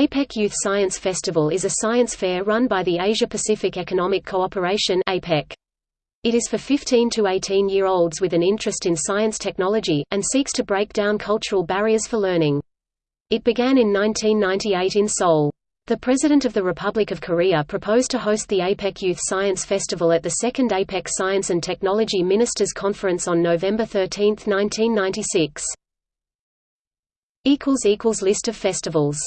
APEC Youth Science Festival is a science fair run by the Asia-Pacific Economic Cooperation APEC. It is for 15 to 18-year-olds with an interest in science technology, and seeks to break down cultural barriers for learning. It began in 1998 in Seoul. The President of the Republic of Korea proposed to host the APEC Youth Science Festival at the second APEC Science and Technology Ministers' Conference on November 13, 1996. List of festivals